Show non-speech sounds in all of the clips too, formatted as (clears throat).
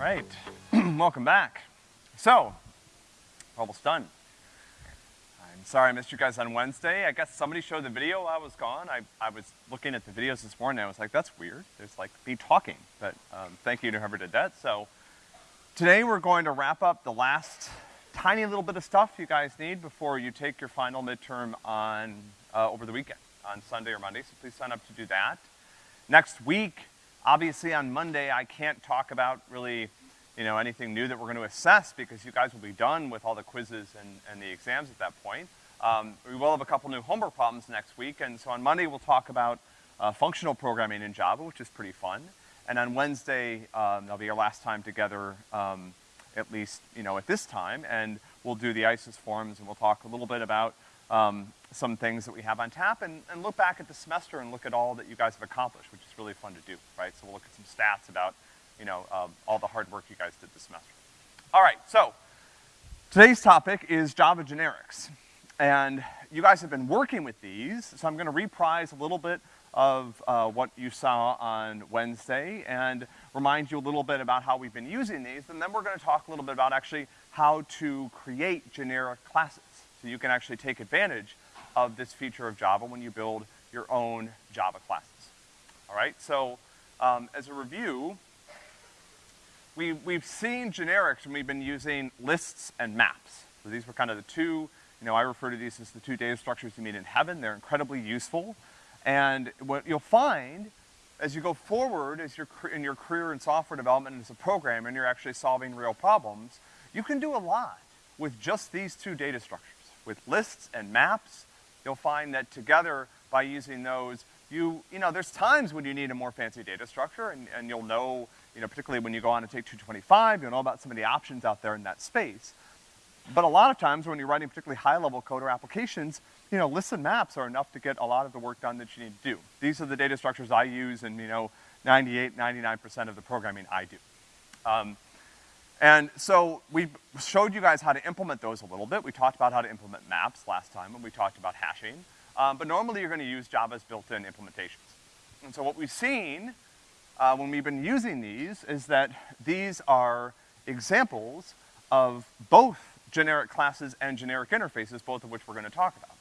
right, (clears throat) welcome back. So, almost done. I'm sorry I missed you guys on Wednesday. I guess somebody showed the video while I was gone. I, I was looking at the videos this morning, I was like, that's weird. There's like me talking, but, um, thank you to whoever did that. So, today we're going to wrap up the last tiny little bit of stuff you guys need before you take your final midterm on, uh, over the weekend, on Sunday or Monday, so please sign up to do that. Next week, obviously on Monday, I can't talk about really, you know, anything new that we're gonna assess because you guys will be done with all the quizzes and, and the exams at that point. Um, we will have a couple new homework problems next week, and so on Monday we'll talk about uh, functional programming in Java, which is pretty fun. And on Wednesday, um, that'll be our last time together, um, at least, you know, at this time, and we'll do the ICES forms and we'll talk a little bit about um, some things that we have on tap and, and look back at the semester and look at all that you guys have accomplished, which is really fun to do, right? So we'll look at some stats about, you know, um, all the hard work you guys did this semester. All right, so today's topic is Java generics. And you guys have been working with these, so I'm gonna reprise a little bit of uh, what you saw on Wednesday and remind you a little bit about how we've been using these, and then we're gonna talk a little bit about actually how to create generic classes. So you can actually take advantage of this feature of Java when you build your own Java classes. All right, so um, as a review, we, we've seen generics and we've been using lists and maps. So these were kind of the two, you know, I refer to these as the two data structures you meet in heaven. They're incredibly useful. And what you'll find as you go forward as you're in your career in software development as a programmer and you're actually solving real problems, you can do a lot with just these two data structures. With lists and maps, you'll find that together, by using those, you, you know, there's times when you need a more fancy data structure and, and you'll know, you know, particularly when you go on to take 225, you'll know about some of the options out there in that space. But a lot of times when you're writing particularly high-level code or applications, you know, lists and maps are enough to get a lot of the work done that you need to do. These are the data structures I use and, you know, 98, 99% of the programming I do. Um, and so we showed you guys how to implement those a little bit. We talked about how to implement maps last time, and we talked about hashing. Um, but normally you're gonna use Java's built-in implementations. And so what we've seen uh, when we've been using these is that these are examples of both generic classes and generic interfaces, both of which we're gonna talk about.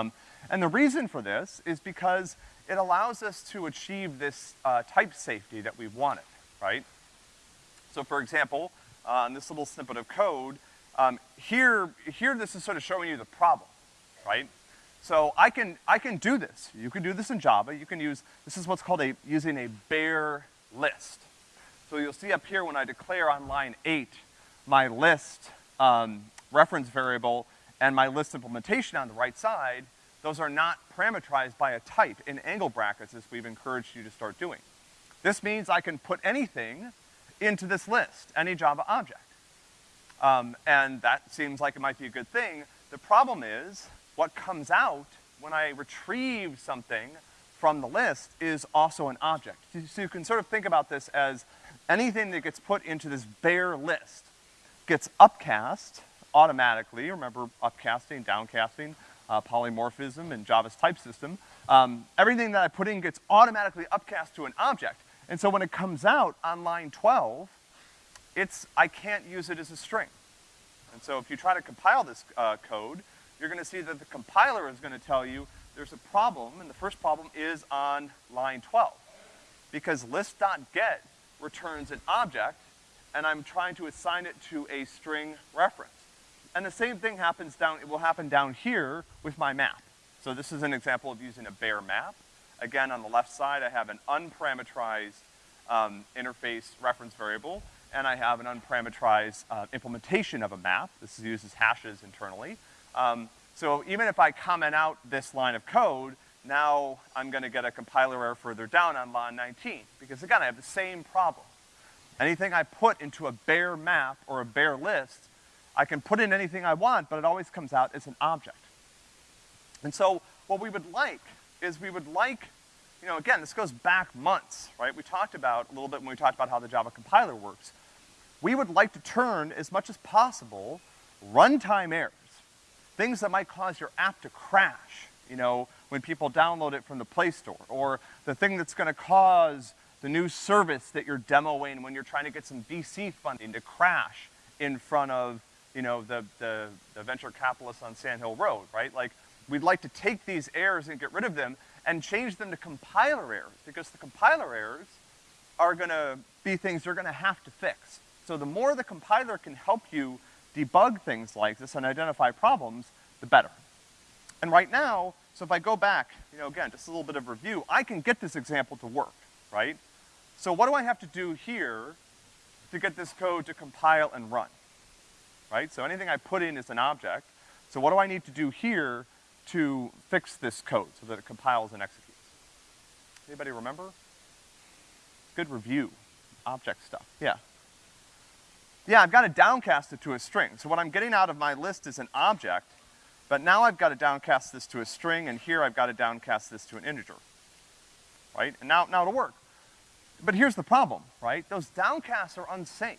Um, and the reason for this is because it allows us to achieve this uh, type safety that we wanted, right? So for example, uh, in this little snippet of code, um, here, here this is sort of showing you the problem, right? So I can, I can do this. You can do this in Java. You can use, this is what's called a, using a bare list. So you'll see up here when I declare on line eight, my list, um, reference variable and my list implementation on the right side, those are not parameterized by a type in angle brackets as we've encouraged you to start doing. This means I can put anything into this list, any Java object. Um, and that seems like it might be a good thing. The problem is, what comes out when I retrieve something from the list is also an object. So you can sort of think about this as anything that gets put into this bare list gets upcast automatically. Remember upcasting, downcasting, uh, polymorphism in Java's type system. Um, everything that I put in gets automatically upcast to an object. And so when it comes out on line 12, it's, I can't use it as a string. And so if you try to compile this uh, code, you're gonna see that the compiler is gonna tell you there's a problem, and the first problem is on line 12. Because list.get returns an object, and I'm trying to assign it to a string reference. And the same thing happens down, it will happen down here with my map. So this is an example of using a bare map. Again, on the left side, I have an unparameterized um, interface reference variable, and I have an unparameterized uh, implementation of a map. This uses hashes internally. Um, so even if I comment out this line of code, now I'm gonna get a compiler error further down on line 19. Because again, I have the same problem. Anything I put into a bare map or a bare list, I can put in anything I want, but it always comes out as an object. And so what we would like is we would like, you know, again, this goes back months, right? We talked about a little bit when we talked about how the Java compiler works. We would like to turn, as much as possible, runtime errors, things that might cause your app to crash, you know, when people download it from the Play Store, or the thing that's gonna cause the new service that you're demoing when you're trying to get some VC funding to crash in front of, you know, the, the, the venture capitalists on Sand Hill Road, right? Like, we'd like to take these errors and get rid of them and change them to compiler errors, because the compiler errors are gonna be things you're gonna have to fix. So the more the compiler can help you debug things like this and identify problems, the better. And right now, so if I go back, you know, again, just a little bit of review, I can get this example to work, right? So what do I have to do here to get this code to compile and run? Right? So anything I put in is an object. So what do I need to do here to fix this code so that it compiles and executes? Anybody remember? Good review. Object stuff. Yeah. Yeah, I've got to downcast it to a string. So what I'm getting out of my list is an object, but now I've got to downcast this to a string, and here I've got to downcast this to an integer. Right? And now, now it'll work. But here's the problem, right? Those downcasts are unsafe.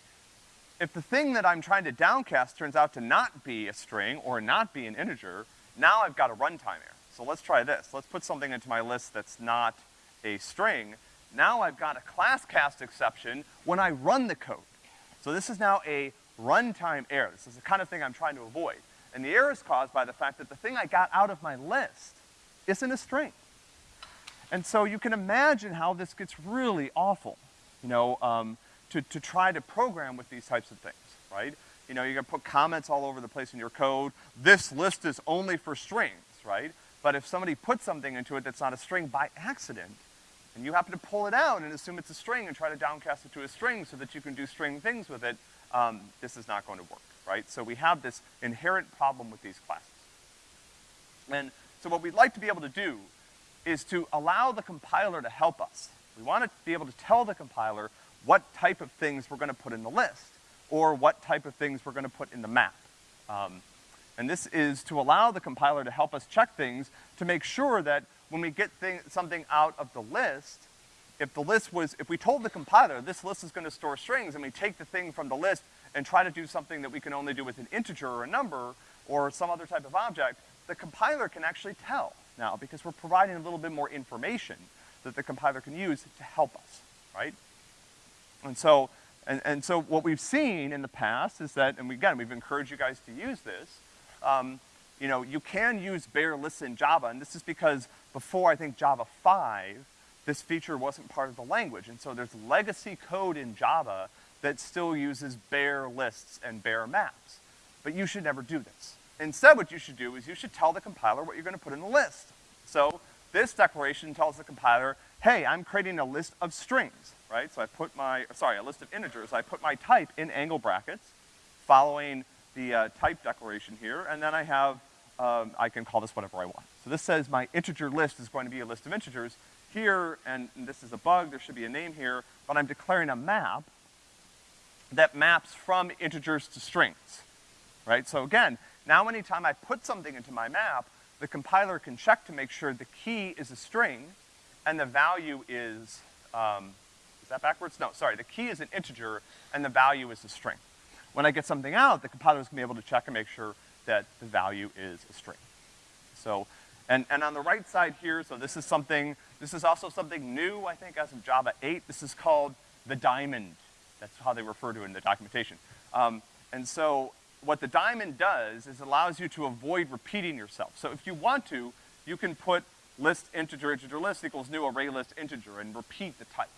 If the thing that I'm trying to downcast turns out to not be a string or not be an integer, now I've got a runtime error. So let's try this. Let's put something into my list that's not a string. Now I've got a class cast exception when I run the code. So this is now a runtime error. This is the kind of thing I'm trying to avoid. And the error is caused by the fact that the thing I got out of my list isn't a string. And so you can imagine how this gets really awful, you know, um, to, to try to program with these types of things, right? You know, you're gonna put comments all over the place in your code. This list is only for strings, right? But if somebody puts something into it that's not a string by accident, and you happen to pull it out and assume it's a string and try to downcast it to a string so that you can do string things with it, um, this is not going to work, right? So we have this inherent problem with these classes. And so what we'd like to be able to do is to allow the compiler to help us. We want to be able to tell the compiler what type of things we're gonna put in the list, or what type of things we're gonna put in the map. Um, and this is to allow the compiler to help us check things to make sure that when we get thing, something out of the list, if the list was, if we told the compiler this list is gonna store strings and we take the thing from the list and try to do something that we can only do with an integer or a number or some other type of object, the compiler can actually tell now because we're providing a little bit more information that the compiler can use to help us, right? And so, and, and so what we've seen in the past is that, and we, again, we've encouraged you guys to use this, um, you know, you can use bare lists in Java, and this is because before, I think, Java 5, this feature wasn't part of the language, and so there's legacy code in Java that still uses bare lists and bare maps. But you should never do this. Instead, what you should do is you should tell the compiler what you're gonna put in the list. So, this declaration tells the compiler, hey, I'm creating a list of strings, right? So I put my, sorry, a list of integers. I put my type in angle brackets, following the uh, type declaration here, and then I have, um, I can call this whatever I want. So this says my integer list is going to be a list of integers. Here, and, and this is a bug, there should be a name here, but I'm declaring a map that maps from integers to strings, right? So again, now anytime I put something into my map, the compiler can check to make sure the key is a string and the value is, um, that backwards? No, sorry, the key is an integer and the value is a string. When I get something out, the compiler is gonna be able to check and make sure that the value is a string. So, and, and on the right side here, so this is something, this is also something new, I think, as of Java 8. This is called the diamond. That's how they refer to it in the documentation. Um, and so what the diamond does is allows you to avoid repeating yourself. So if you want to, you can put list integer integer list equals new array list integer and repeat the type.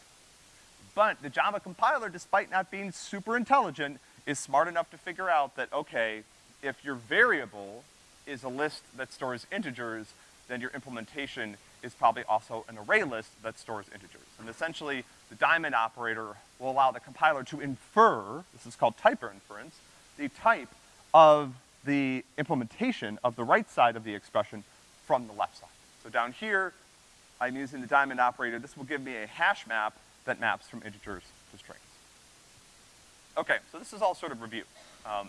But the Java compiler, despite not being super intelligent, is smart enough to figure out that, okay, if your variable is a list that stores integers, then your implementation is probably also an array list that stores integers. And essentially, the diamond operator will allow the compiler to infer, this is called type inference, the type of the implementation of the right side of the expression from the left side. So down here, I'm using the diamond operator. This will give me a hash map that maps from integers to strings. Okay, so this is all sort of review. Um,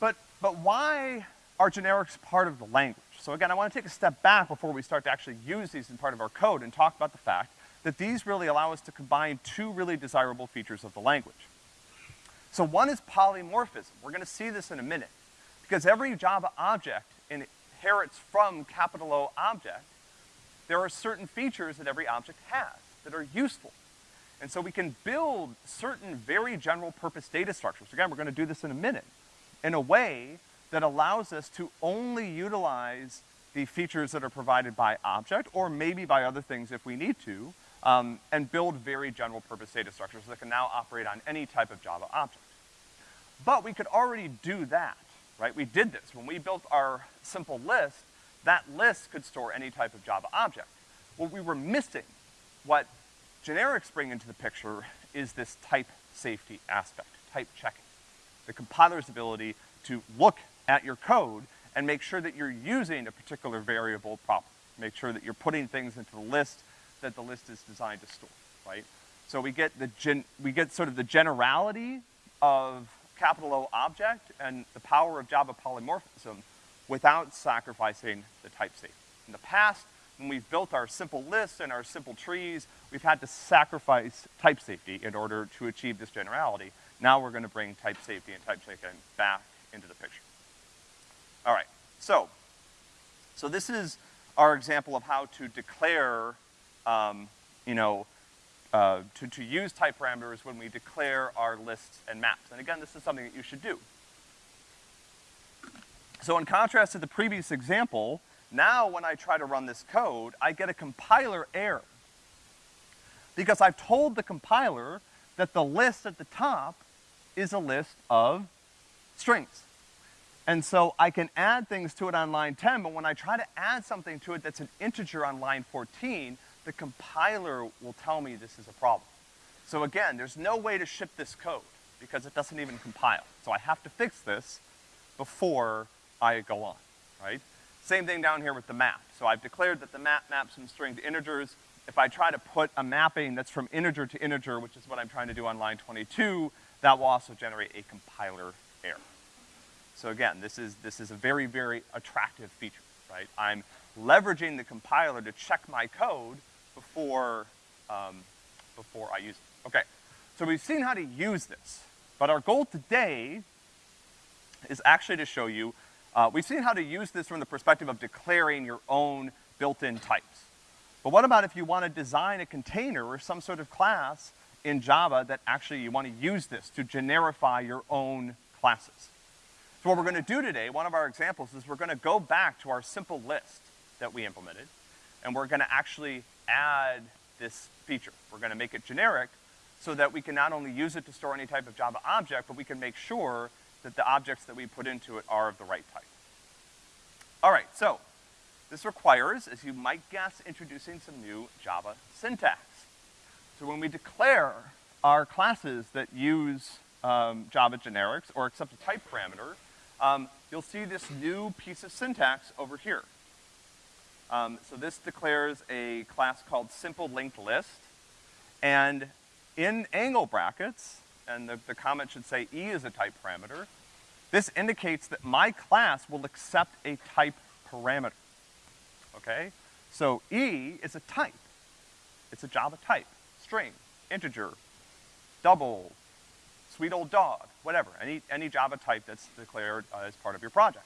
but, but why are generics part of the language? So again, I wanna take a step back before we start to actually use these in part of our code and talk about the fact that these really allow us to combine two really desirable features of the language. So one is polymorphism. We're gonna see this in a minute. Because every Java object inherits from capital O object, there are certain features that every object has. That are useful. And so we can build certain very general purpose data structures, again, we're gonna do this in a minute, in a way that allows us to only utilize the features that are provided by object, or maybe by other things if we need to, um, and build very general purpose data structures that can now operate on any type of Java object. But we could already do that, right? We did this. When we built our simple list, that list could store any type of Java object. What we were missing, what generics bring into the picture, is this type safety aspect, type checking. The compiler's ability to look at your code and make sure that you're using a particular variable properly. Make sure that you're putting things into the list that the list is designed to store, right? So we get the gen, we get sort of the generality of capital O object and the power of Java polymorphism without sacrificing the type safety. In the past, when we've built our simple lists and our simple trees, we've had to sacrifice type safety in order to achieve this generality. Now we're gonna bring type safety and type checking back into the picture. All right, so, so this is our example of how to declare, um, you know, uh, to, to use type parameters when we declare our lists and maps. And again, this is something that you should do. So in contrast to the previous example, now when I try to run this code, I get a compiler error. Because I've told the compiler that the list at the top is a list of strings. And so I can add things to it on line 10, but when I try to add something to it that's an integer on line 14, the compiler will tell me this is a problem. So again, there's no way to ship this code because it doesn't even compile. So I have to fix this before I go on, right? Same thing down here with the map. So I've declared that the map maps from string to integers. If I try to put a mapping that's from integer to integer, which is what I'm trying to do on line 22, that will also generate a compiler error. So again, this is, this is a very, very attractive feature, right? I'm leveraging the compiler to check my code before, um, before I use it. Okay, so we've seen how to use this, but our goal today is actually to show you, uh, we've seen how to use this from the perspective of declaring your own built-in types. But what about if you want to design a container or some sort of class in Java that actually you want to use this to generify your own classes? So what we're gonna do today, one of our examples, is we're gonna go back to our simple list that we implemented, and we're gonna actually add this feature. We're gonna make it generic so that we can not only use it to store any type of Java object, but we can make sure that the objects that we put into it are of the right type. All right, so this requires, as you might guess, introducing some new Java syntax. So when we declare our classes that use um, Java generics or accept a type parameter, um, you'll see this new piece of syntax over here. Um, so this declares a class called simple linked list, and in angle brackets, and the, the comment should say E is a type parameter, this indicates that my class will accept a type parameter, okay? So E is a type. It's a Java type, string, integer, double, sweet old dog, whatever, any, any Java type that's declared uh, as part of your project.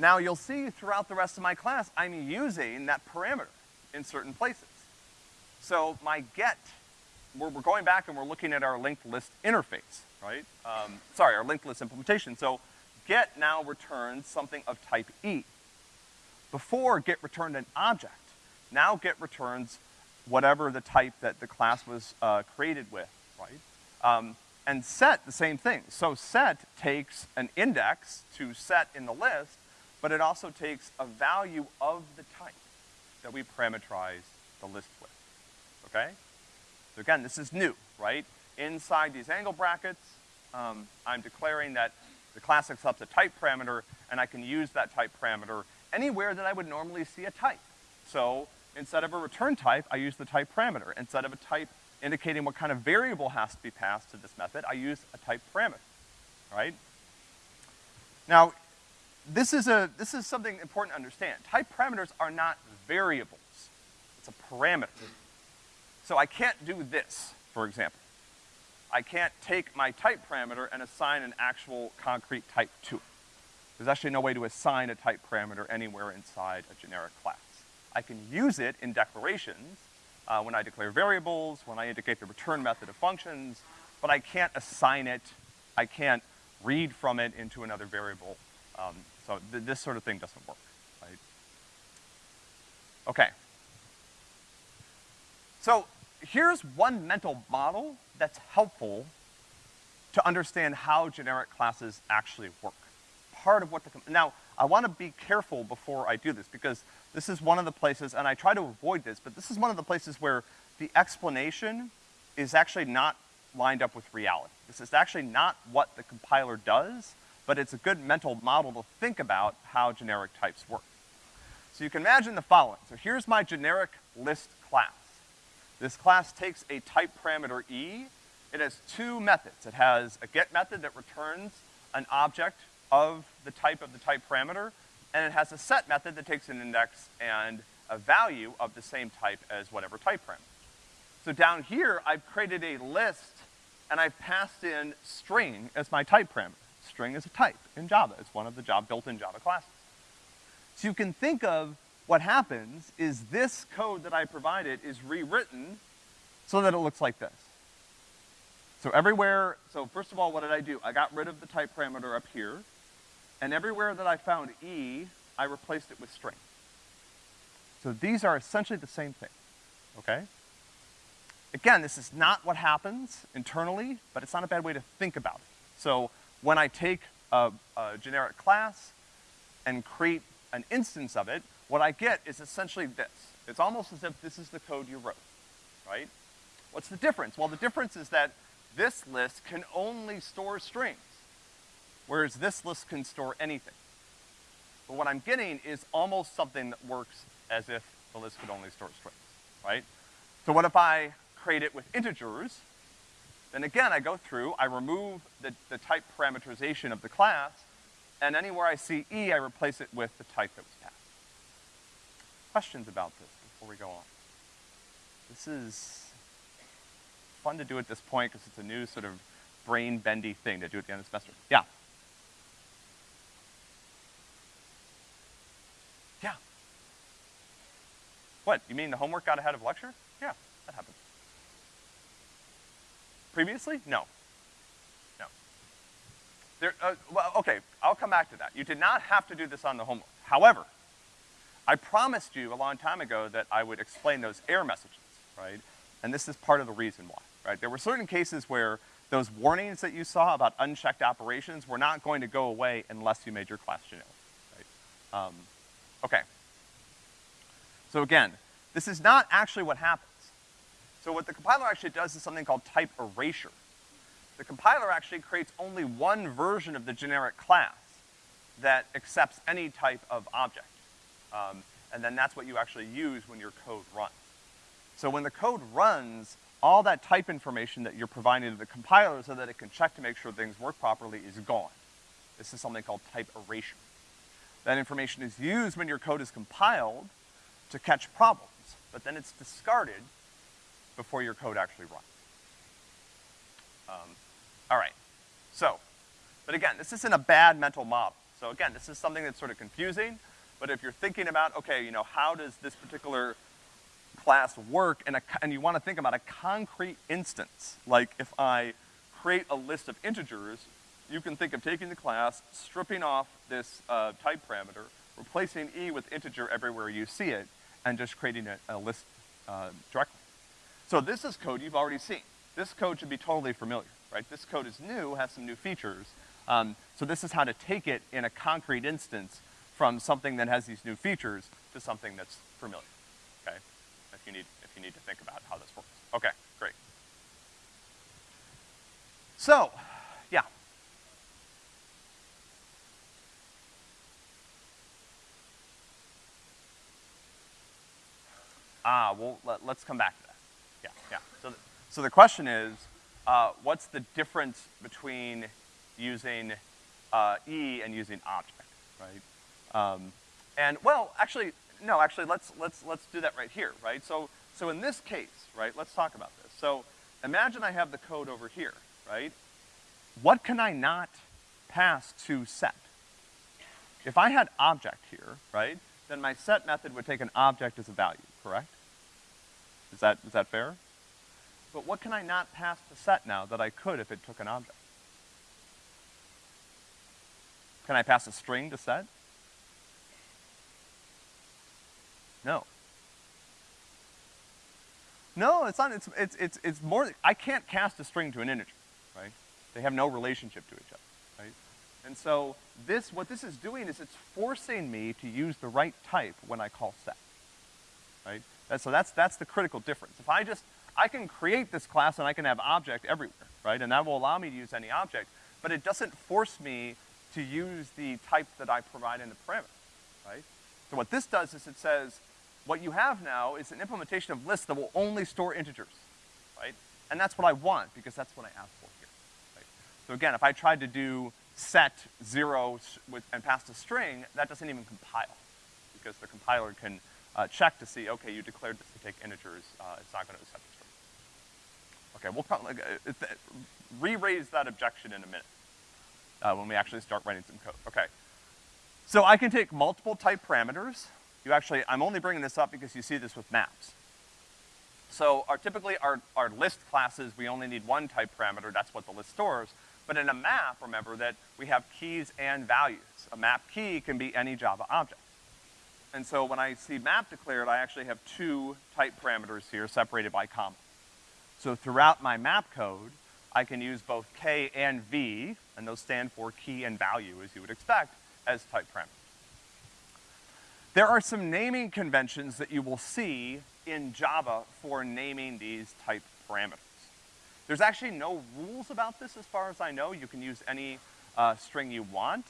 Now you'll see throughout the rest of my class, I'm using that parameter in certain places. So my get, we're, we're going back and we're looking at our linked list interface, right? Um, sorry, our linked list implementation. So get now returns something of type E. Before get returned an object. Now get returns whatever the type that the class was uh, created with, right? Um, and set, the same thing. So set takes an index to set in the list, but it also takes a value of the type that we parameterize the list with, okay? So again, this is new, right? Inside these angle brackets, um, I'm declaring that the class accepts a type parameter, and I can use that type parameter anywhere that I would normally see a type. So instead of a return type, I use the type parameter. Instead of a type indicating what kind of variable has to be passed to this method, I use a type parameter, right? Now, this is a, this is something important to understand. Type parameters are not variables. It's a parameter. So I can't do this, for example. I can't take my type parameter and assign an actual concrete type to it. There's actually no way to assign a type parameter anywhere inside a generic class. I can use it in declarations, uh, when I declare variables, when I indicate the return method of functions, but I can't assign it, I can't read from it into another variable. Um, so th this sort of thing doesn't work, right? Okay. So here's one mental model that's helpful to understand how generic classes actually work. Part of what the, now, I wanna be careful before I do this because this is one of the places, and I try to avoid this, but this is one of the places where the explanation is actually not lined up with reality. This is actually not what the compiler does, but it's a good mental model to think about how generic types work. So you can imagine the following. So here's my generic list class. This class takes a type parameter e. It has two methods. It has a get method that returns an object of the type of the type parameter, and it has a set method that takes an index and a value of the same type as whatever type parameter. So down here, I've created a list, and I've passed in string as my type parameter. String is a type in Java. It's one of the job built-in Java classes. So you can think of what happens is this code that I provided is rewritten so that it looks like this. So everywhere, so first of all, what did I do? I got rid of the type parameter up here, and everywhere that I found E, I replaced it with string. So these are essentially the same thing, okay? Again, this is not what happens internally, but it's not a bad way to think about it. So when I take a, a generic class and create an instance of it, what I get is essentially this. It's almost as if this is the code you wrote, right? What's the difference? Well, the difference is that this list can only store strings, whereas this list can store anything. But what I'm getting is almost something that works as if the list could only store strings, right? So what if I create it with integers? Then again, I go through, I remove the, the type parameterization of the class, and anywhere I see E, I replace it with the type that was. Questions about this before we go on? This is fun to do at this point because it's a new sort of brain-bendy thing to do at the end of the semester. Yeah? Yeah. What, you mean the homework got ahead of lecture? Yeah, that happened. Previously? No. No. There, uh, well, okay, I'll come back to that. You did not have to do this on the homework. However, I promised you a long time ago that I would explain those error messages, right? And this is part of the reason why, right? There were certain cases where those warnings that you saw about unchecked operations were not going to go away unless you made your class generic, right? Um, okay. So again, this is not actually what happens. So what the compiler actually does is something called type erasure. The compiler actually creates only one version of the generic class that accepts any type of object. Um, and then that's what you actually use when your code runs. So when the code runs, all that type information that you're providing to the compiler so that it can check to make sure things work properly is gone. This is something called type erasure. That information is used when your code is compiled to catch problems, but then it's discarded before your code actually runs. Um, all right, so, but again, this isn't a bad mental model. So again, this is something that's sort of confusing, but if you're thinking about, okay, you know, how does this particular class work, and, a, and you wanna think about a concrete instance, like if I create a list of integers, you can think of taking the class, stripping off this uh, type parameter, replacing e with integer everywhere you see it, and just creating a, a list uh, directly. So this is code you've already seen. This code should be totally familiar, right? This code is new, has some new features. Um, so this is how to take it in a concrete instance from something that has these new features to something that's familiar, okay? If you need, if you need to think about how this works. Okay, great. So, yeah. Ah, well, let, us come back to that. Yeah, yeah. So, the, so the question is, uh, what's the difference between using uh, E and using object, right? Um, and well, actually, no, actually, let's let's let's do that right here, right? So so in this case, right? Let's talk about this. So imagine I have the code over here, right? What can I not pass to set? If I had object here, right, then my set method would take an object as a value, correct? Is that, is that fair? But what can I not pass to set now that I could if it took an object? Can I pass a string to set? No. No, it's not, it's, it's, it's, it's more, I can't cast a string to an integer, right? They have no relationship to each other, right? And so this, what this is doing is it's forcing me to use the right type when I call set, right? And so that's, that's the critical difference. If I just, I can create this class and I can have object everywhere, right? And that will allow me to use any object, but it doesn't force me to use the type that I provide in the parameter, right? So what this does is it says, what you have now is an implementation of lists that will only store integers, right? And that's what I want, because that's what I asked for here, right? So again, if I tried to do set zero with, and passed a string, that doesn't even compile, because the compiler can uh, check to see, okay, you declared this to take integers, uh, it's not gonna accept the string. Okay, we'll probably, uh, re-raise that objection in a minute, uh, when we actually start writing some code. Okay. So I can take multiple type parameters, you actually, I'm only bringing this up because you see this with maps. So our, typically our, our list classes, we only need one type parameter, that's what the list stores. But in a map, remember that we have keys and values. A map key can be any Java object. And so when I see map declared, I actually have two type parameters here separated by comma. So throughout my map code, I can use both K and V, and those stand for key and value, as you would expect, as type parameters. There are some naming conventions that you will see in Java for naming these type parameters. There's actually no rules about this as far as I know. You can use any uh, string you want.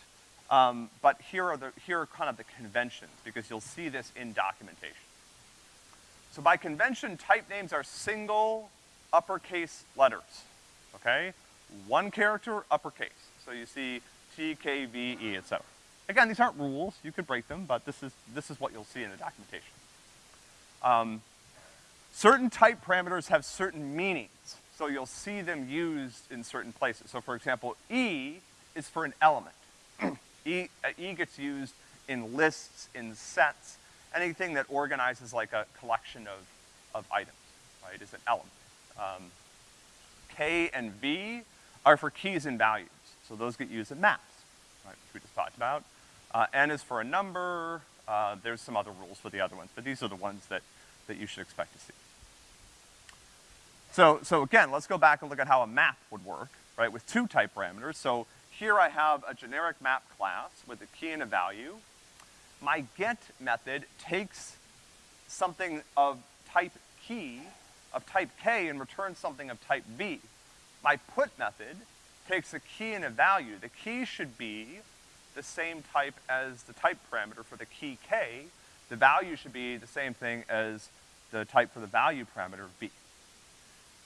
Um, but here are, the, here are kind of the conventions, because you'll see this in documentation. So by convention, type names are single uppercase letters, okay? One character, uppercase. So you see T, K, V, E, et cetera. Again, these aren't rules, you could break them, but this is, this is what you'll see in the documentation. Um, certain type parameters have certain meanings, so you'll see them used in certain places. So for example, E is for an element. (clears throat) e, uh, e gets used in lists, in sets, anything that organizes like a collection of, of items, right, is an element. Um, K and V are for keys and values, so those get used in maps, right, which we just talked about. Uh, N is for a number. Uh, there's some other rules for the other ones, but these are the ones that, that you should expect to see. So, so again, let's go back and look at how a map would work, right, with two type parameters. So here I have a generic map class with a key and a value. My get method takes something of type key, of type K, and returns something of type V. My put method takes a key and a value. The key should be the same type as the type parameter for the key k, the value should be the same thing as the type for the value parameter v.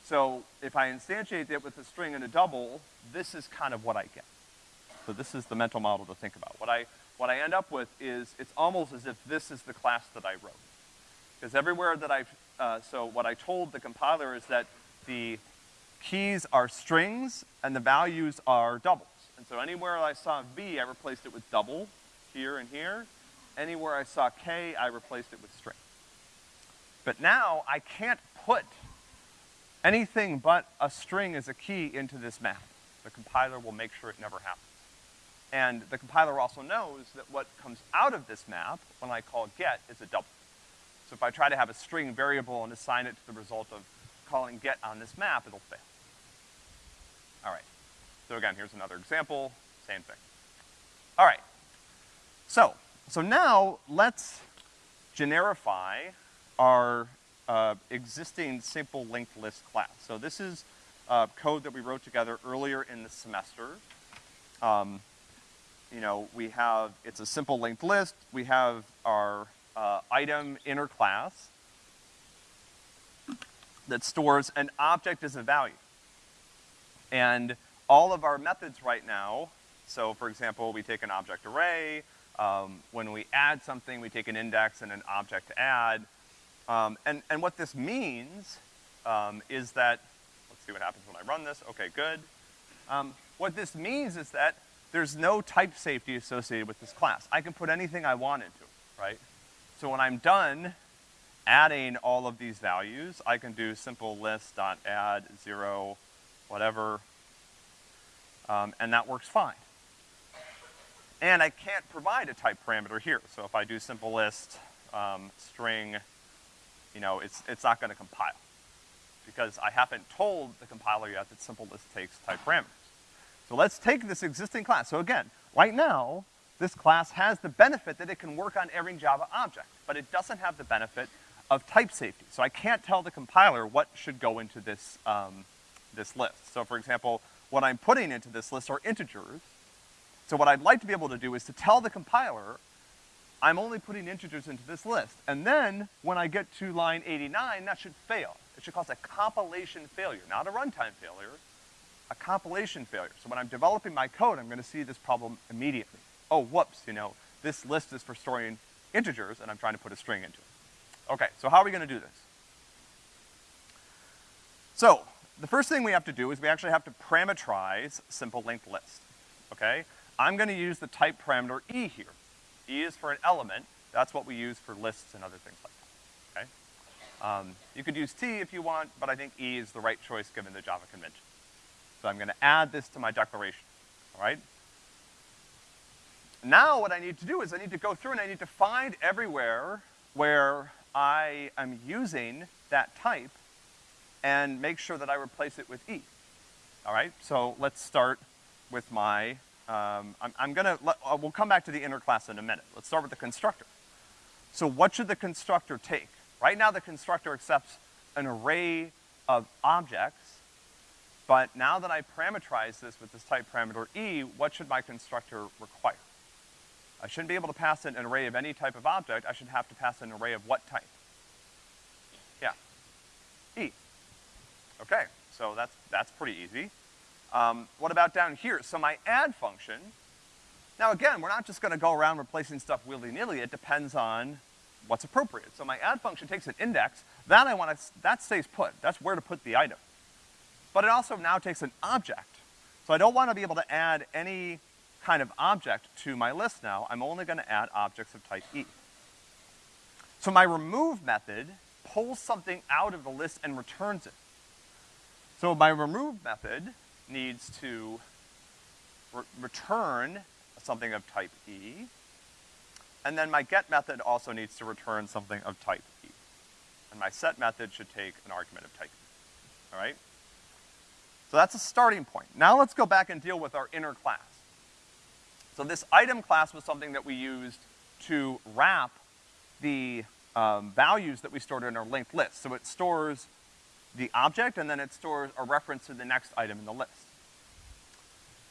So if I instantiate it with a string and a double, this is kind of what I get. So this is the mental model to think about. What I, what I end up with is, it's almost as if this is the class that I wrote. Because everywhere that I've, uh, so what I told the compiler is that the keys are strings and the values are doubles. And so anywhere I saw V, I replaced it with double, here and here. Anywhere I saw K, I replaced it with string. But now I can't put anything but a string as a key into this map. The compiler will make sure it never happens. And the compiler also knows that what comes out of this map, when I call get, is a double. So if I try to have a string variable and assign it to the result of calling get on this map, it'll fail. All right. So again, here's another example, same thing. All right. So, so now let's generify our uh, existing simple linked list class. So this is uh, code that we wrote together earlier in the semester. Um, you know, we have, it's a simple linked list. We have our uh, item inner class that stores an object as a value. And all of our methods right now, so for example, we take an object array, um, when we add something, we take an index and an object to add. Um, and, and what this means um, is that, let's see what happens when I run this, okay, good. Um, what this means is that there's no type safety associated with this class. I can put anything I want into it, right? So when I'm done adding all of these values, I can do simple list dot add zero, whatever, um, and that works fine. And I can't provide a type parameter here. So if I do simple list, um, string, you know, it's, it's not gonna compile. Because I haven't told the compiler yet that simple list takes type parameters. So let's take this existing class. So again, right now, this class has the benefit that it can work on every Java object, but it doesn't have the benefit of type safety. So I can't tell the compiler what should go into this, um, this list. So for example, what I'm putting into this list are integers. So what I'd like to be able to do is to tell the compiler, I'm only putting integers into this list. And then, when I get to line 89, that should fail. It should cause a compilation failure, not a runtime failure, a compilation failure. So when I'm developing my code, I'm gonna see this problem immediately. Oh, whoops, you know, this list is for storing integers, and I'm trying to put a string into it. Okay, so how are we gonna do this? So, the first thing we have to do is we actually have to parameterize simple linked list, okay? I'm gonna use the type parameter e here. E is for an element, that's what we use for lists and other things like that, okay? Um, you could use T if you want, but I think E is the right choice given the Java convention. So I'm gonna add this to my declaration, all right? Now what I need to do is I need to go through and I need to find everywhere where I am using that type and make sure that I replace it with E. All right, so let's start with my, um, I'm, I'm gonna, let, uh, we'll come back to the inner class in a minute. Let's start with the constructor. So what should the constructor take? Right now the constructor accepts an array of objects, but now that I parameterize this with this type parameter E, what should my constructor require? I shouldn't be able to pass an array of any type of object, I should have to pass an array of what type? Yeah. E. Okay, so that's, that's pretty easy. Um, what about down here? So my add function, now again, we're not just gonna go around replacing stuff willy-nilly, it depends on what's appropriate. So my add function takes an index, that I wanna, that stays put, that's where to put the item. But it also now takes an object. So I don't wanna be able to add any kind of object to my list now, I'm only gonna add objects of type E. So my remove method pulls something out of the list and returns it. So my remove method needs to re return something of type E, and then my get method also needs to return something of type E. And my set method should take an argument of type E, all right? So that's a starting point. Now let's go back and deal with our inner class. So this item class was something that we used to wrap the um, values that we stored in our linked list. So it stores the object, and then it stores a reference to the next item in the list.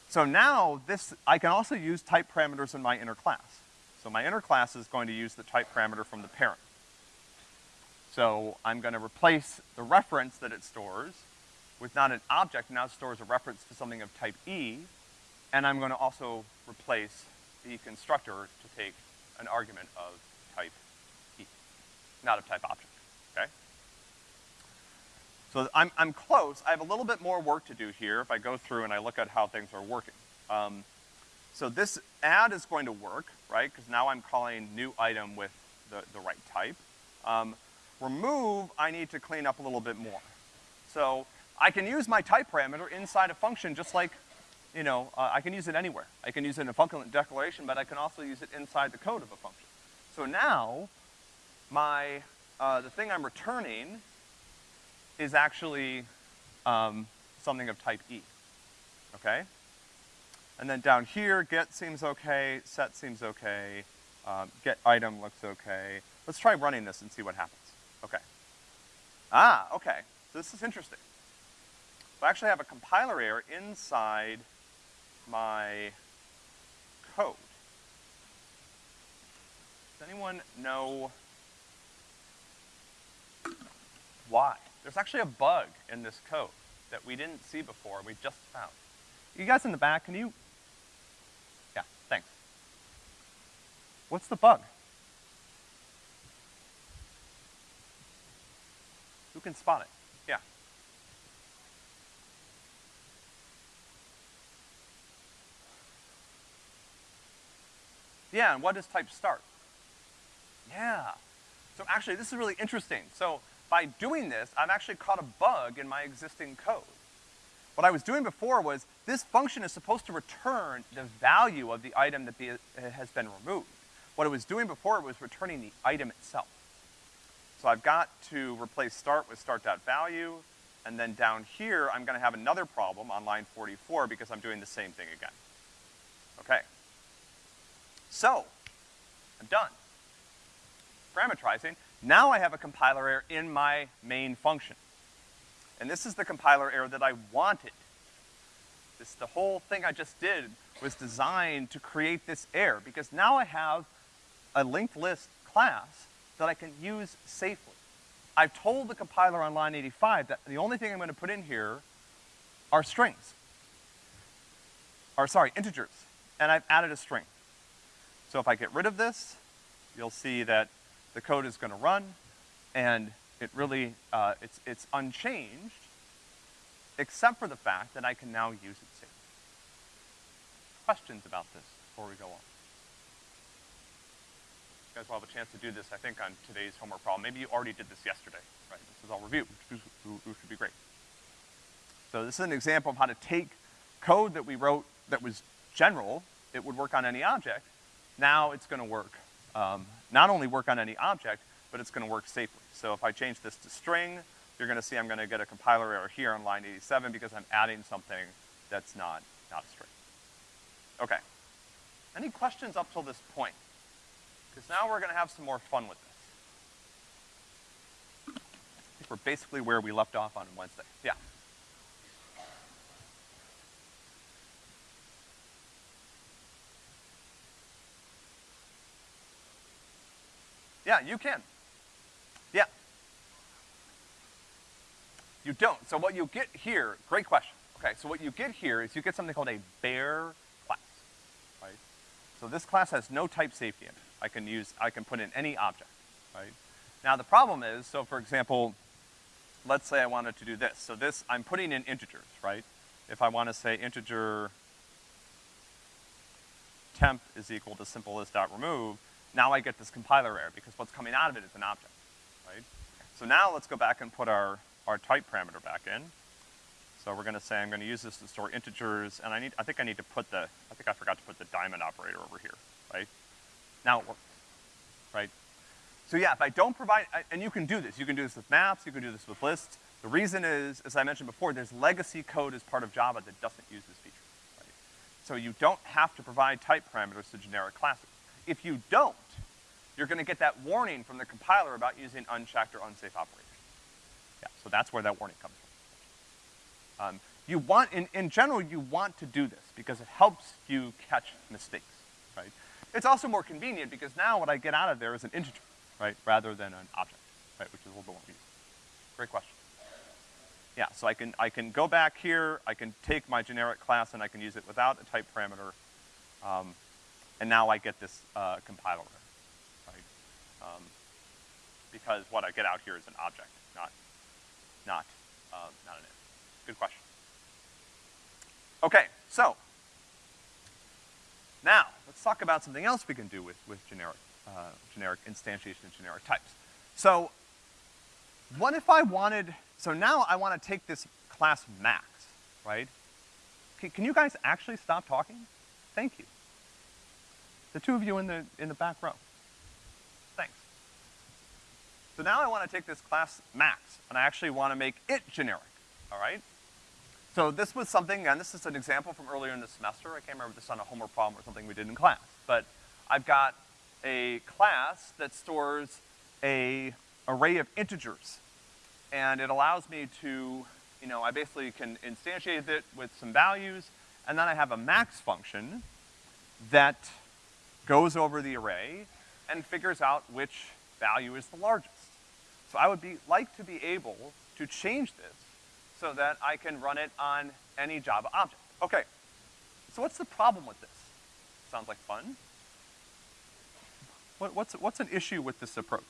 So now this, I can also use type parameters in my inner class. So my inner class is going to use the type parameter from the parent. So I'm gonna replace the reference that it stores with not an object, now it stores a reference to something of type E, and I'm gonna also replace the constructor to take an argument of type E, not of type object, okay? So I'm, I'm close. I have a little bit more work to do here if I go through and I look at how things are working. Um, so this add is going to work, right? Because now I'm calling new item with the, the right type. Um, remove, I need to clean up a little bit more. So I can use my type parameter inside a function just like, you know, uh, I can use it anywhere. I can use it in a function declaration, but I can also use it inside the code of a function. So now, my, uh, the thing I'm returning is actually um, something of type E, okay? And then down here, get seems okay, set seems okay, um, get item looks okay. Let's try running this and see what happens. Okay. Ah, okay. So this is interesting. I actually have a compiler error inside my code. Does anyone know why? There's actually a bug in this code that we didn't see before, we just found. You guys in the back, can you? Yeah, thanks. What's the bug? Who can spot it? Yeah. And what does type start? Yeah. So actually, this is really interesting. So by doing this, I've actually caught a bug in my existing code. What I was doing before was, this function is supposed to return the value of the item that has been removed. What it was doing before it was returning the item itself. So I've got to replace start with start.value, and then down here, I'm gonna have another problem on line 44 because I'm doing the same thing again. Okay. So, I'm done. Parameterizing. Now I have a compiler error in my main function. And this is the compiler error that I wanted. This, the whole thing I just did was designed to create this error, because now I have a linked list class that I can use safely. I've told the compiler on line 85 that the only thing I'm gonna put in here are strings. Or sorry, integers. And I've added a string. So if I get rid of this, you'll see that the code is gonna run, and it really, uh, it's, it's unchanged, except for the fact that I can now use it safely. Questions about this before we go on? You guys will have a chance to do this, I think, on today's homework problem. Maybe you already did this yesterday, right? This is all review, which, which should be great. So this is an example of how to take code that we wrote that was general, it would work on any object. Now it's gonna work, um, not only work on any object, but it's gonna work safely. So if I change this to string, you're gonna see I'm gonna get a compiler error here on line 87 because I'm adding something that's not, not a string. Okay. Any questions up till this point? Because now we're gonna have some more fun with this. I think we're basically where we left off on Wednesday. Yeah. Yeah, you can. Yeah. You don't. So what you get here, great question. Okay, so what you get here is you get something called a bare class, right? So this class has no type safety in it. I can use, I can put in any object, right? Now the problem is, so for example, let's say I wanted to do this. So this, I'm putting in integers, right? If I wanna say integer temp is equal to simplest dot remove, now I get this compiler error because what's coming out of it is an object, right? So now let's go back and put our, our type parameter back in. So we're gonna say I'm gonna use this to store integers, and I need, I think I need to put the, I think I forgot to put the diamond operator over here, right? Now it works, right? So yeah, if I don't provide, and you can do this, you can do this with maps, you can do this with lists. The reason is, as I mentioned before, there's legacy code as part of Java that doesn't use this feature, right? So you don't have to provide type parameters to generic classes. If you don't, you're gonna get that warning from the compiler about using unchecked or unsafe operations. Yeah, so that's where that warning comes from. Um, you want, in, in general, you want to do this because it helps you catch mistakes, right? It's also more convenient because now what I get out of there is an integer, right, rather than an object, right, which is a little bit more useful. Great question. Yeah, so I can, I can go back here, I can take my generic class and I can use it without a type parameter, um, and now I get this, uh, compiler um, because what I get out here is an object, not, not, uh, not an if. Good question. Okay, so, now, let's talk about something else we can do with, with generic, uh, generic instantiation and generic types. So, what if I wanted, so now I wanna take this class max, right? Can, can you guys actually stop talking? Thank you. The two of you in the, in the back row. So now I wanna take this class max, and I actually wanna make it generic, all right? So this was something, and this is an example from earlier in the semester, I can't remember if this is on a homework problem or something we did in class, but I've got a class that stores a array of integers, and it allows me to, you know, I basically can instantiate it with some values, and then I have a max function that goes over the array and figures out which value is the largest. So I would be, like to be able to change this so that I can run it on any Java object. Okay, so what's the problem with this? Sounds like fun. What, what's, what's an issue with this approach?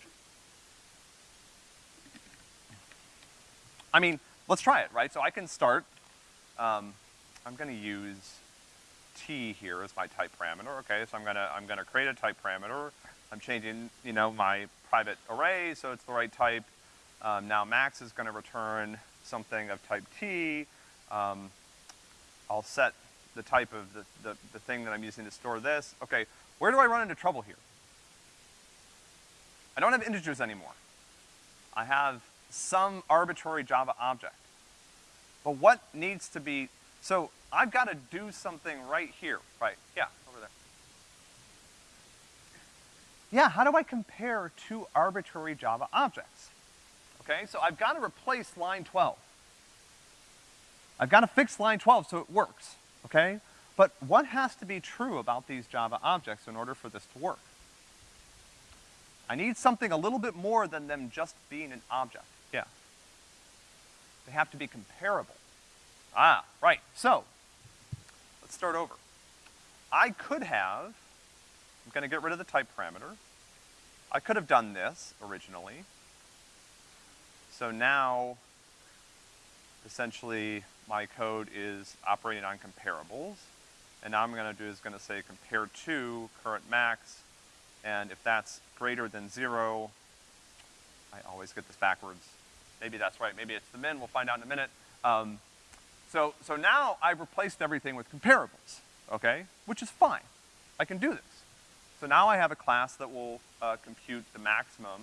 I mean, let's try it, right? So I can start, um, I'm gonna use t here as my type parameter, okay? So I'm gonna, I'm gonna create a type parameter. I'm changing, you know, my private array, so it's the right type. Um, now max is gonna return something of type T. Um, I'll set the type of the, the, the thing that I'm using to store this. Okay, where do I run into trouble here? I don't have integers anymore. I have some arbitrary Java object. But what needs to be, so I've gotta do something right here, right, yeah, over there. Yeah, how do I compare two arbitrary Java objects? Okay, so I've gotta replace line twelve. I've gotta fix line twelve so it works, okay? But what has to be true about these Java objects in order for this to work? I need something a little bit more than them just being an object. Yeah. They have to be comparable. Ah, right. So, let's start over. I could have, I'm gonna get rid of the type parameter. I could have done this originally. So now, essentially, my code is operating on comparables. And now I'm gonna do is gonna say compare to current max, and if that's greater than zero, I always get this backwards. Maybe that's right, maybe it's the min, we'll find out in a minute. Um, so, so now I've replaced everything with comparables, okay? Which is fine. I can do this. So now I have a class that will, uh, compute the maximum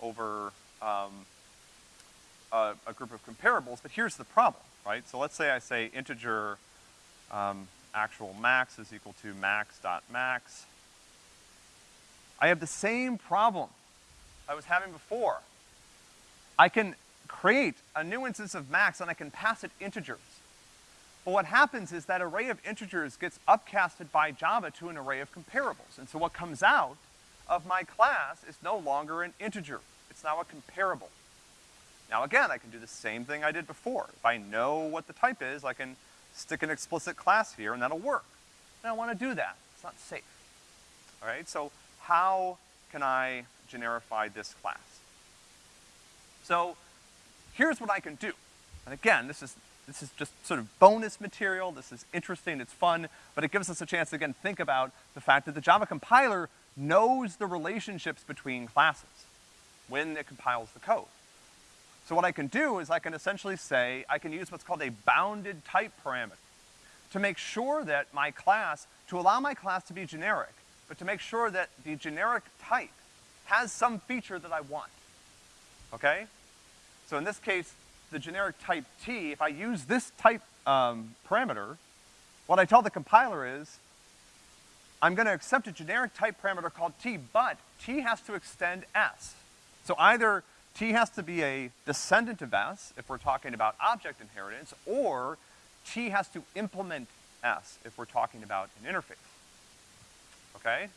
over, um, a, a, group of comparables, but here's the problem, right? So let's say I say integer, um, actual max is equal to max dot max. I have the same problem I was having before. I can create a new instance of max and I can pass it integers. But what happens is that array of integers gets upcasted by Java to an array of comparables. And so what comes out of my class is no longer an integer. It's now a comparable. Now again, I can do the same thing I did before. If I know what the type is, I can stick an explicit class here and that'll work. And I wanna do that. It's not safe. All right, so how can I generify this class? So, here's what I can do. And again, this is, this is just sort of bonus material, this is interesting, it's fun, but it gives us a chance to again think about the fact that the Java compiler knows the relationships between classes when it compiles the code. So what I can do is I can essentially say, I can use what's called a bounded type parameter to make sure that my class, to allow my class to be generic, but to make sure that the generic type has some feature that I want. Okay? So in this case, the generic type t, if I use this type um, parameter, what I tell the compiler is, I'm gonna accept a generic type parameter called t, but t has to extend s. So either t has to be a descendant of s, if we're talking about object inheritance, or t has to implement s, if we're talking about an interface okay?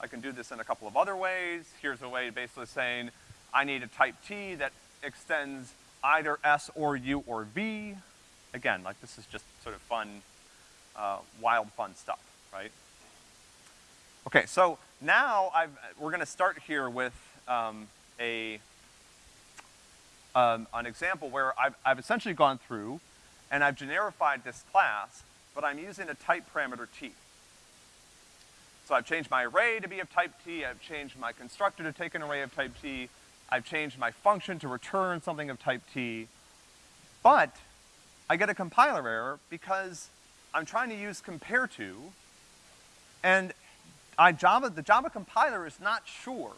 I can do this in a couple of other ways. Here's a way basically saying, I need a type T that extends either S or U or V. Again, like this is just sort of fun, uh, wild fun stuff, right? Okay, so now I've, we're gonna start here with, um, a, um, an example where I've, I've essentially gone through and I've generified this class, but I'm using a type parameter T. So I've changed my array to be of type T, I've changed my constructor to take an array of type T, I've changed my function to return something of type T, but I get a compiler error because I'm trying to use compare to, and I Java, the Java compiler is not sure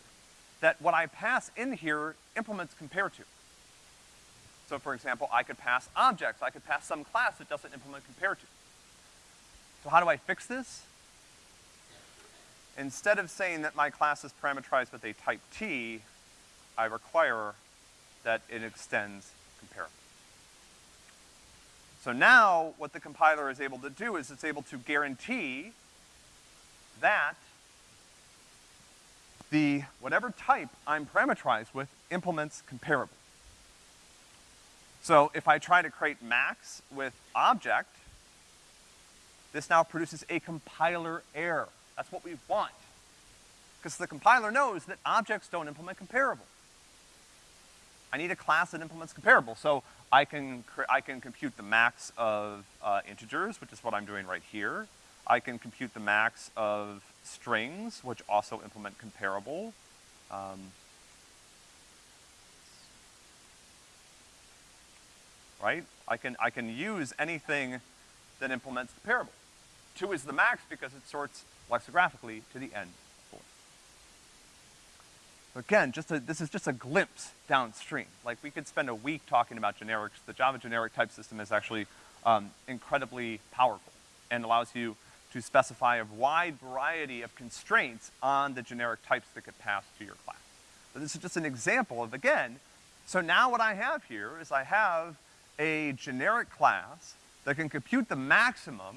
that what I pass in here implements compare to. So for example, I could pass objects, I could pass some class that doesn't implement compare to. So how do I fix this? Instead of saying that my class is parameterized with a type T, I require that it extends compare. So now, what the compiler is able to do is it's able to guarantee that the, whatever type I'm parameterized with implements comparable. So if I try to create max with object, this now produces a compiler error. That's what we want. Because the compiler knows that objects don't implement comparable. I need a class that implements comparable. So I can, I can compute the max of uh, integers, which is what I'm doing right here. I can compute the max of strings, which also implement comparable. Um, right? I can, I can use anything that implements the. Two is the max because it sorts lexicographically to the end again, just a, this is just a glimpse downstream. Like we could spend a week talking about generics. The Java generic type system is actually um, incredibly powerful and allows you to specify a wide variety of constraints on the generic types that get passed to your class. So this is just an example of, again, so now what I have here is I have a generic class that can compute the maximum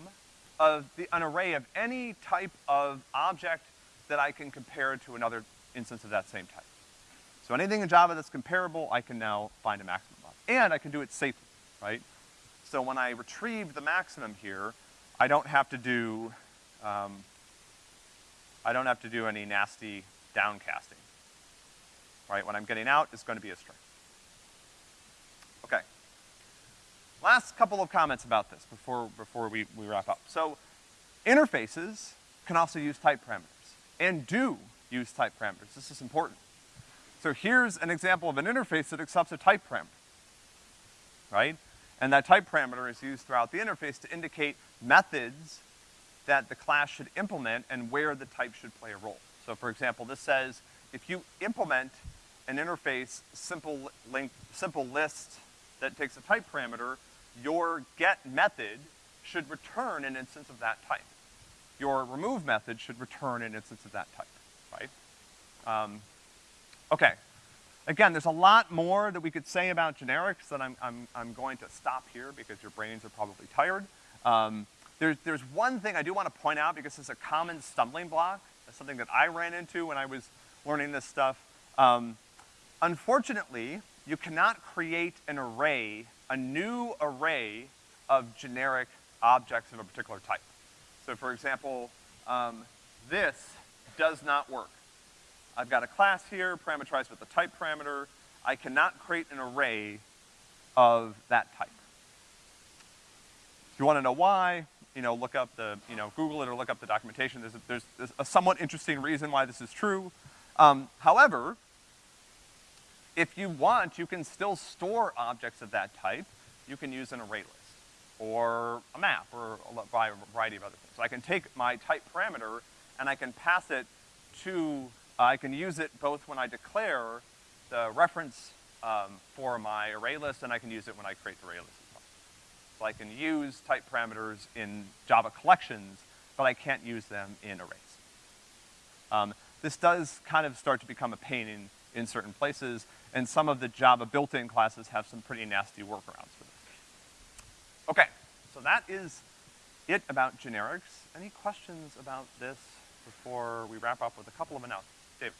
of the, an array of any type of object that I can compare to another instance of that same type. So anything in Java that's comparable, I can now find a maximum of. And I can do it safely, right? So when I retrieve the maximum here, I don't have to do, um, I don't have to do any nasty downcasting. Right, what I'm getting out is gonna be a string. Okay. Last couple of comments about this before, before we, we wrap up. So, interfaces can also use type parameters, and do use type parameters. This is important. So here's an example of an interface that accepts a type parameter, right? And that type parameter is used throughout the interface to indicate methods that the class should implement and where the type should play a role. So for example, this says, if you implement an interface simple link, simple list that takes a type parameter, your get method should return an instance of that type. Your remove method should return an instance of that type, right? Um, okay. Again, there's a lot more that we could say about generics that I'm, I'm, I'm going to stop here because your brains are probably tired. Um, there's, there's one thing I do want to point out because it's a common stumbling block. That's something that I ran into when I was learning this stuff. Um, unfortunately, you cannot create an array a new array of generic objects of a particular type. So for example, um, this does not work. I've got a class here, parameterized with a type parameter. I cannot create an array of that type. If you wanna know why, you know, look up the, you know, Google it or look up the documentation. There's a, there's, there's a somewhat interesting reason why this is true. Um, however, if you want, you can still store objects of that type. You can use an array list, or a map, or a variety of other things. So I can take my type parameter, and I can pass it to, uh, I can use it both when I declare the reference um, for my array list, and I can use it when I create the array list. So I can use type parameters in Java collections, but I can't use them in arrays. Um, this does kind of start to become a pain in, in certain places, and some of the Java built-in classes have some pretty nasty workarounds for this. Okay, so that is it about generics. Any questions about this before we wrap up with a couple of announcements? David.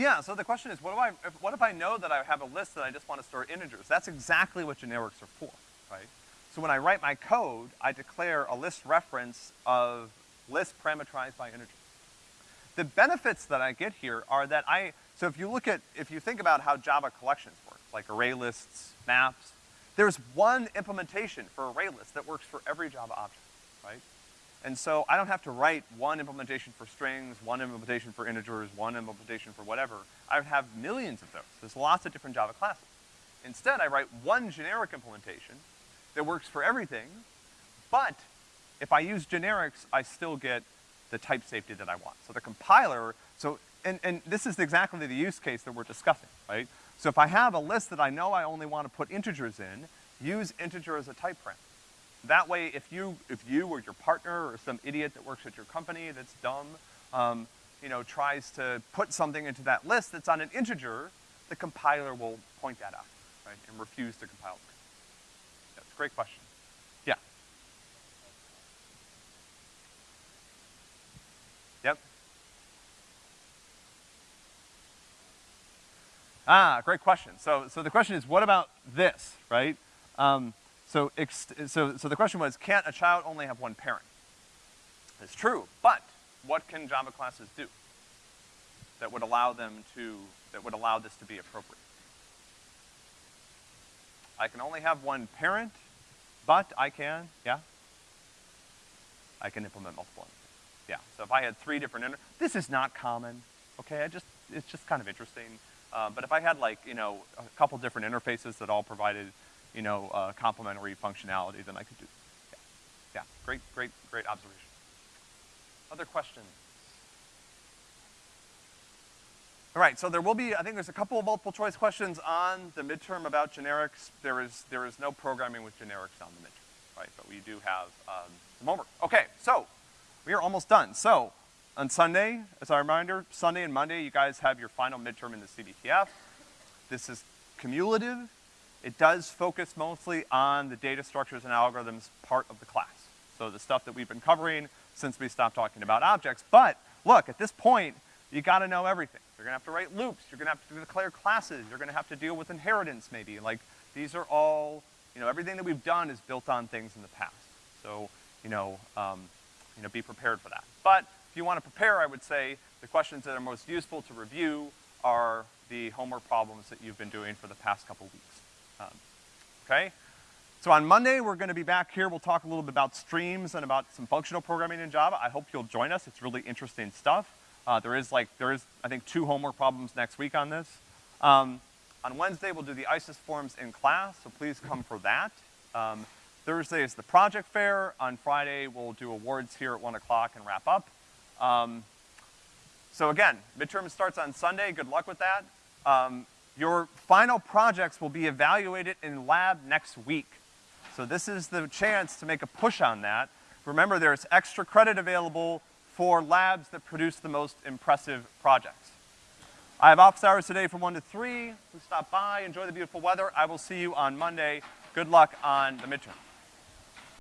Yeah, so the question is, what, do I, if, what if I know that I have a list that I just want to store integers? That's exactly what generics are for, right? So when I write my code, I declare a list reference of list parameterized by integers. The benefits that I get here are that I, so if you look at, if you think about how Java collections work, like array lists, maps, there's one implementation for array lists that works for every Java object, right? And so I don't have to write one implementation for strings, one implementation for integers, one implementation for whatever. I would have millions of those. There's lots of different Java classes. Instead, I write one generic implementation that works for everything, but if I use generics, I still get the type safety that I want. So the compiler, so, and, and this is exactly the use case that we're discussing, right? So if I have a list that I know I only want to put integers in, use integer as a type parameter. That way, if you, if you or your partner or some idiot that works at your company that's dumb, um, you know, tries to put something into that list that's on an integer, the compiler will point that out, right, and refuse to compile it. That's a great question. Yeah. Yep. Ah, great question. So, so the question is, what about this, right? Um, so, so, so the question was, can't a child only have one parent? It's true, but what can Java classes do that would allow them to, that would allow this to be appropriate? I can only have one parent, but I can, yeah? I can implement multiple interfaces. Yeah, so if I had three different inter, this is not common, okay? I just, it's just kind of interesting. Uh, but if I had like, you know, a couple different interfaces that all provided, you know, uh, complementary functionality, then I could do, yeah. Yeah, great, great, great observation. Other questions? All right, so there will be, I think there's a couple of multiple choice questions on the midterm about generics. There is, there is no programming with generics on the midterm, right? But we do have, um, some homework. Okay, so, we are almost done. So, on Sunday, as a reminder, Sunday and Monday, you guys have your final midterm in the CBTF. This is cumulative. It does focus mostly on the data structures and algorithms part of the class. So the stuff that we've been covering since we stopped talking about objects. But, look, at this point, you gotta know everything. You're gonna have to write loops, you're gonna have to declare classes, you're gonna have to deal with inheritance maybe. Like, these are all, you know, everything that we've done is built on things in the past. So, you know, um, you know, be prepared for that. But, if you wanna prepare, I would say the questions that are most useful to review are the homework problems that you've been doing for the past couple weeks. Um, okay? So on Monday, we're gonna be back here, we'll talk a little bit about streams and about some functional programming in Java. I hope you'll join us, it's really interesting stuff. Uh, there is like, there is, I think, two homework problems next week on this. Um, on Wednesday, we'll do the ICES forms in class, so please come for that. Um, Thursday is the project fair. On Friday, we'll do awards here at one o'clock and wrap up. Um, so again, midterm starts on Sunday, good luck with that. Um, your final projects will be evaluated in lab next week. So this is the chance to make a push on that. Remember, there's extra credit available for labs that produce the most impressive projects. I have office hours today from one to three. Please stop by, enjoy the beautiful weather. I will see you on Monday. Good luck on the midterm.